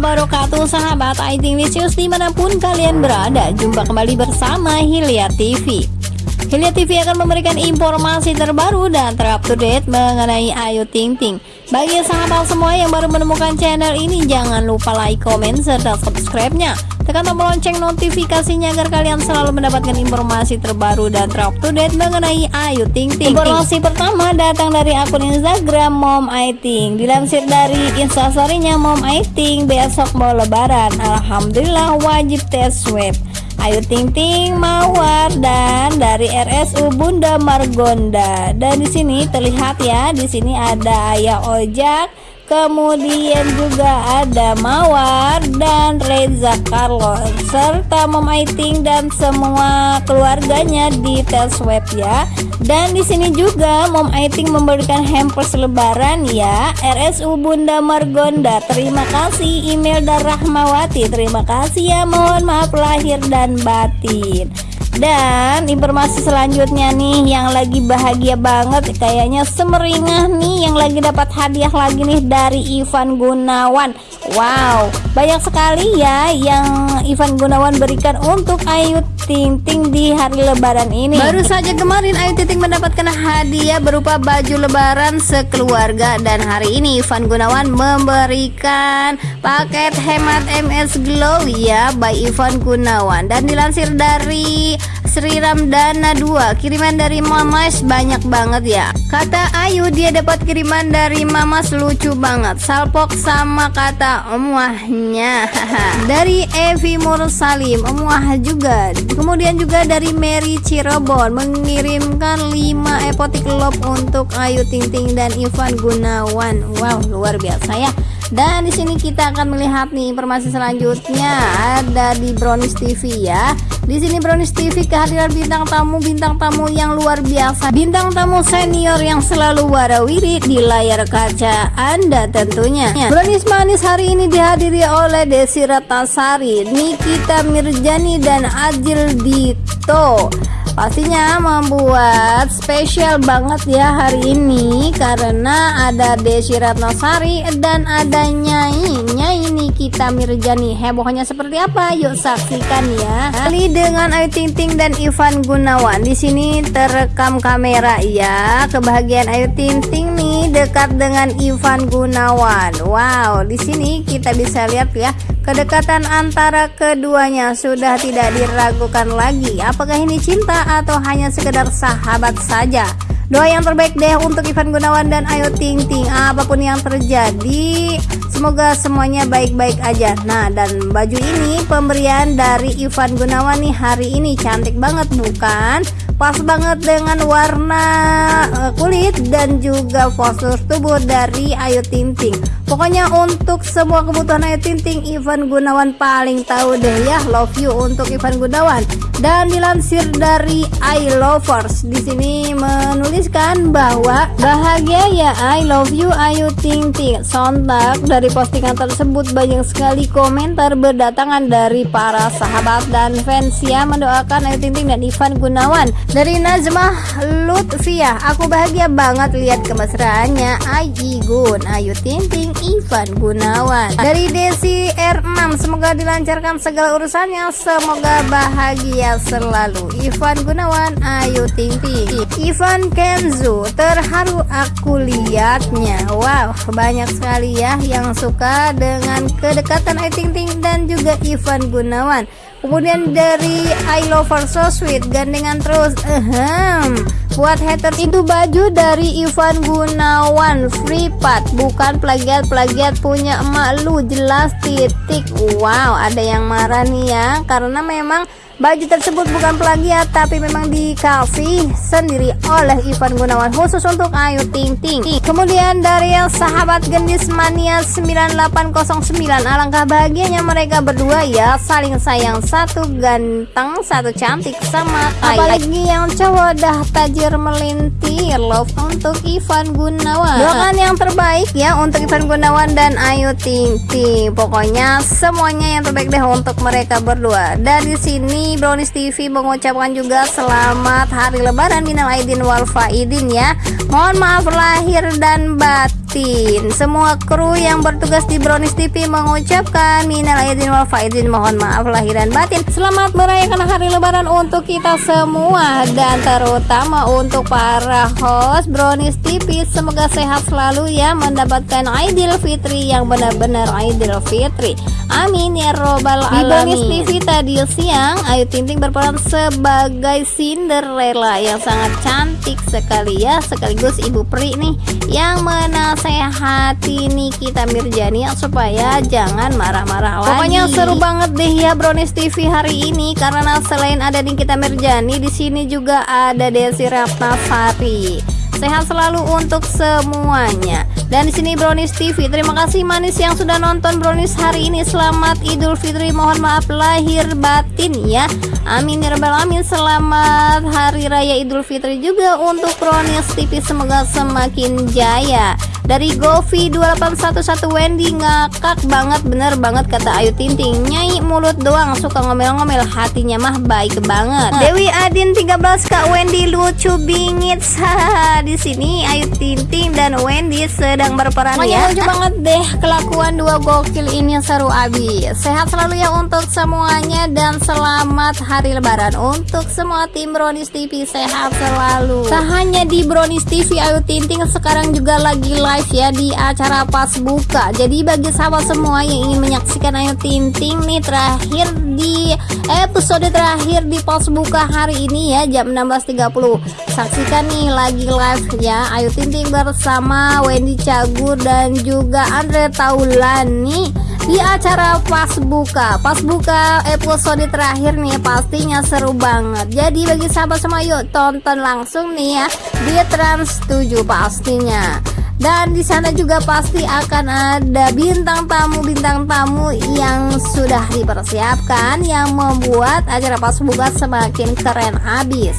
wabarakatuh Sahabat Aiting Licious di mana pun kalian berada. Jumpa kembali bersama Hilya TV Hilya TV akan memberikan informasi terbaru dan terupdate mengenai Ayu Ting Ting Bagi sahabat semua yang baru menemukan channel ini Jangan lupa like, komen, serta subscribe-nya Tekan tombol lonceng notifikasinya agar kalian selalu mendapatkan informasi terbaru dan terupdate mengenai Ayu Ting Ting. Informasi pertama datang dari akun Instagram Mom Aiting. Dilansir dari instastorynya Mom Aiting besok mau lebaran. Alhamdulillah wajib tes swab. Ayu Ting Ting Mawar dan dari RSU Bunda Margonda. Dan di sini terlihat ya, di sini ada Ayah Ojak kemudian juga ada Mawar dan Reza Carlos serta Mom Aiting dan semua keluarganya di tes web ya. Dan di sini juga Mom Aiting memberikan hampers lebaran ya. RSU Bunda Margonda terima kasih. Email dan Rahmawati terima kasih ya. Mohon maaf lahir dan batin dan informasi selanjutnya nih yang lagi bahagia banget kayaknya semeringah nih yang lagi dapat hadiah lagi nih dari Ivan Gunawan. Wow banyak sekali ya yang Ivan Gunawan berikan untuk Ayu Ting Ting di hari lebaran ini. Baru saja kemarin Ayu Ting Ting mendapatkan hadiah berupa baju lebaran sekeluarga Dan hari ini Ivan Gunawan memberikan paket hemat MS Glow ya by Ivan Gunawan. Dan dilansir dari Sri Ramdana 2 kiriman dari Mamas banyak banget ya. Kata Ayu dia dapat kiriman dari Mamas lucu banget. Salpok sama kata emuahnya dari Evi Mursalim emuah juga. Kemudian juga dari Mary Cirebon mengirimkan 5 epotik love untuk Ayu Ting dan Ivan Gunawan. Wow luar biasa ya dan di sini kita akan melihat nih informasi selanjutnya. Ada di Brownies TV ya. Di sini Brownies TV kehadiran bintang tamu bintang tamu yang luar biasa. Bintang tamu senior yang selalu warawiri di layar kaca Anda tentunya. Brownies Manis hari ini dihadiri oleh Desi Ratasari Nikita Mirjani dan Ajil Dito pastinya membuat spesial banget ya hari ini karena ada Desi Ratnasari dan ada Nyai. Nyai Nikita Mirjani. Hebohnya seperti apa? Yuk saksikan ya. Kali dengan Ayu Ting Ting dan Ivan Gunawan. Di sini terekam kamera ya. Kebahagiaan Ayu Ting Ting nih dekat dengan Ivan Gunawan. Wow di sini kita bisa lihat ya Kedekatan antara keduanya sudah tidak diragukan lagi. Apakah ini cinta atau hanya sekedar sahabat saja? Doa yang terbaik deh untuk Ivan Gunawan dan Ayu Ting Ting. Apa pun yang terjadi, semoga semuanya baik-baik aja. Nah, dan baju ini pemberian dari Ivan Gunawan nih hari ini cantik banget bukan? Pas banget dengan warna uh, kulit dan juga postur tubuh dari Ayu Ting Ting. Pokoknya untuk semua kebutuhan Ayu Ting Ting, Ivan Gunawan paling tahu deh ya. Love you untuk Ivan Gunawan. Dan dilansir dari I Lovers, di sini menuliskan bahwa bahagia ya I love you Ayu Ting Ting. Sontak dari postingan tersebut banyak sekali komentar berdatangan dari para sahabat dan fans yang mendoakan Ayu Ting Ting dan Ivan Gunawan. Dari Nazmah Lutfiah, aku bahagia banget lihat kemesraannya. Aji Gun, Ayu Ting Ting, Ivan Gunawan. Dari Desi R6 semoga dilancarkan segala urusannya. Semoga bahagia selalu. Ivan Gunawan Ayu Ting Ting Ivan Kenzo terharu aku lihatnya wow banyak sekali ya yang suka dengan kedekatan Ayu Ting Ting dan juga Ivan Gunawan kemudian dari I love her so sweet gandengan terus. Ehem buat haters itu baju dari Ivan Gunawan free part. Bukan plagiat-plagiat punya emak lu jelas titik. Wow ada yang marah nih ya. Karena memang Baju tersebut bukan plagiat tapi memang dikasih sendiri oleh Ivan Gunawan khusus untuk Ayu Ting Ting. Kemudian dari yang sahabat gendis mania 9809 alangkah bahagianya mereka berdua ya saling sayang satu ganteng satu cantik sama kaya. Apalagi yang cowok dah tajir melintir love untuk Ivan Gunawan. Doakan yang terbaik ya untuk Ivan Gunawan dan Ayu Ting Ting. Pokoknya semuanya yang terbaik deh untuk mereka berdua. Dari sini Brownies TV mengucapkan juga selamat hari lebaran minal aidin wal faidin ya. Mohon maaf lahir dan batin. Semua kru yang bertugas di Brownies TV mengucapkan minal aidin wal faidin mohon maaf lahir dan batin. Selamat merayakan hari lebaran untuk kita semua dan terutama untuk para host Brownies TV semoga sehat selalu ya mendapatkan Idul Fitri yang benar-benar Idul Fitri. Amin ya robbal alamin. Di Brownies TV tadi siang Ayu Ting Ting berperan sebagai Cinderella yang sangat cantik sekali ya sekaligus ibu peri nih yang menasehati Nikita Mirjani supaya jangan marah-marah lagi. Pokoknya seru banget deh ya Brownies TV hari ini karena selain ada Nikita Mirjani di sini juga ada Desi Ratnasari. Sehat selalu untuk semuanya. Dan di sini Brownies TV. Terima kasih manis yang sudah nonton Brownies hari ini. Selamat Idul Fitri. Mohon maaf lahir batin ya. Amin ya rabbal alamin. Selamat hari raya Idul Fitri juga untuk Brownies TV. Semoga semakin jaya. Dari Govi 2811 Wendy ngakak banget. Bener banget kata Ayu Tinting. Nyai mulut doang suka ngomel-ngomel. Hatinya mah baik banget. Dewi Adin 13 Kak Wendy lucu bingit. Di sini Ayu Tinting dan Wendy sedang berperan Pokoknya ya. lucu banget deh kelakuan dua gokil ini seru abis sehat selalu ya untuk semuanya dan selamat hari lebaran untuk semua tim Bronis TV sehat selalu. Tak hanya di Bronis TV Ayu Tinting sekarang juga lagi live live ya di acara pas buka. Jadi bagi sahabat semua yang ingin menyaksikan Ayu Tinting nih terakhir di episode terakhir di pas buka hari ini ya jam 16.30 saksikan nih lagi live ya Ayu Tinting bersama Wendy Cagur dan juga Andre Taulani di acara pas buka. Pas buka episode terakhir nih pastinya seru banget. Jadi bagi sahabat semua yuk tonton langsung nih ya di Trans 7 pastinya. Dan di sana juga pasti akan ada bintang tamu bintang tamu yang sudah dipersiapkan yang membuat acara pas buka semakin keren habis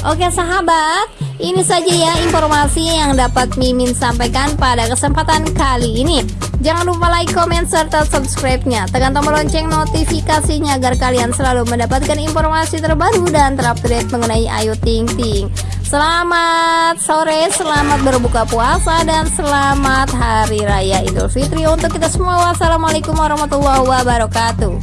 Oke sahabat, ini saja ya informasi yang dapat Mimin sampaikan pada kesempatan kali ini. Jangan lupa like, comment, serta subscribe-nya. Tekan tombol lonceng notifikasinya agar kalian selalu mendapatkan informasi terbaru dan terupdate mengenai Ayu Ting Ting. Selamat sore, selamat berbuka puasa, dan selamat Hari Raya Idul Fitri untuk kita semua. Wassalamualaikum warahmatullahi wabarakatuh.